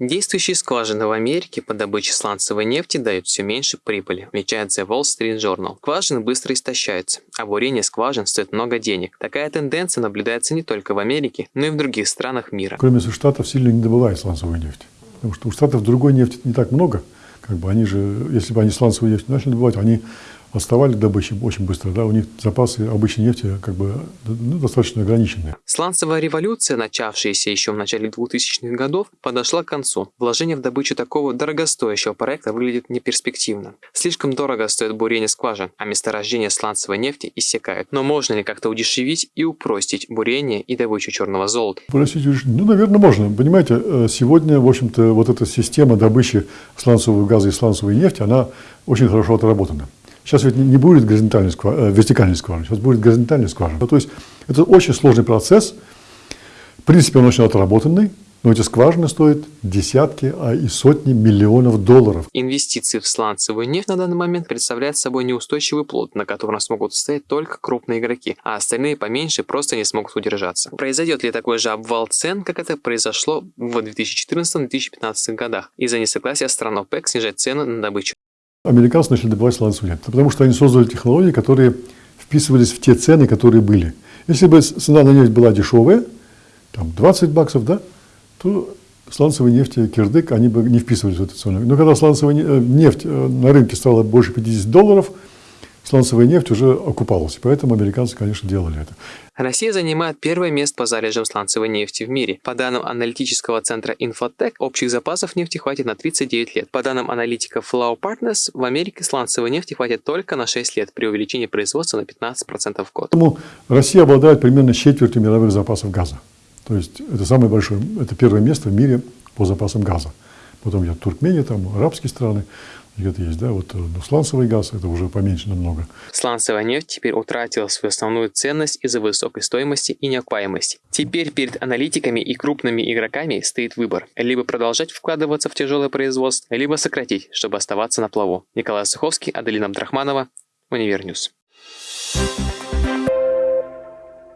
Действующие скважины в Америке по добыче сланцевой нефти дают все меньше прибыли, отмечает The Wall Street Journal. Скважины быстро истощаются, а бурение скважин стоит много денег. Такая тенденция наблюдается не только в Америке, но и в других странах мира. Кроме Штатов сильно не добывают сланцевую нефть. Потому что у Штатов другой нефти не так много. Как бы они же, если бы они сланцевую нефть начали добывать, они отставали добычи очень быстро, да, у них запасы обычной нефти как бы ну, достаточно ограниченные. Сланцевая революция, начавшаяся еще в начале 2000-х годов, подошла к концу. Вложение в добычу такого дорогостоящего проекта выглядит неперспективно. Слишком дорого стоит бурение скважин, а месторождения сланцевой нефти иссякают. Но можно ли как-то удешевить и упростить бурение и добычу черного золота? Упростить, ну, наверное, можно. Понимаете, э, сегодня, в общем-то, вот эта система добычи сланцевого газа и сланцевой нефти, она очень хорошо отработана. Сейчас ведь не будет горизонтальной скважины, э, вертикальной скважины, сейчас будет горизонтальная скважина. То есть это очень сложный процесс. В принципе, он очень отработанный, но эти скважины стоят десятки, а и сотни миллионов долларов. Инвестиции в сланцевую нефть на данный момент представляют собой неустойчивый плод, на котором смогут стоять только крупные игроки, а остальные поменьше просто не смогут удержаться. Произойдет ли такой же обвал цен, как это произошло в 2014-2015 годах, из-за несогласия стран ОПЕК снижать цены на добычу? Американцы начали добывать сланцевую нефть, потому что они создали технологии, которые вписывались в те цены, которые были. Если бы цена на нефть была дешевая, там 20 баксов, да, то сланцевые нефти, кирдык, они бы не вписывались в эту цену. Но когда сланцевая э, нефть э, на рынке стала больше 50 долларов, сланцевая нефть уже окупалась. Поэтому американцы, конечно, делали это. Россия занимает первое место по залежам сланцевой нефти в мире. По данным аналитического центра Infotech, общих запасов нефти хватит на 39 лет. По данным аналитика Flow Partners, в Америке сланцевой нефти хватит только на 6 лет при увеличении производства на 15% в год. Поэтому Россия обладает примерно четвертью мировых запасов газа. То есть это самое большое, это первое место в мире по запасам газа. Потом идет Туркмения, там арабские страны где-то есть, да, вот э, ну, сланцевый газ, это уже поменьше намного. Сланцевая нефть теперь утратила свою основную ценность из-за высокой стоимости и неокупаемости. Теперь перед аналитиками и крупными игроками стоит выбор. Либо продолжать вкладываться в тяжелое производство, либо сократить, чтобы оставаться на плаву. Николай Суховский, Аделина Абдрахманова, Универньюз. Thank you